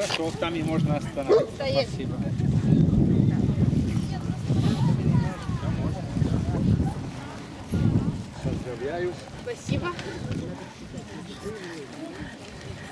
Хорошо, там и можно остановить. Спасибо. Поздравляю. Спасибо.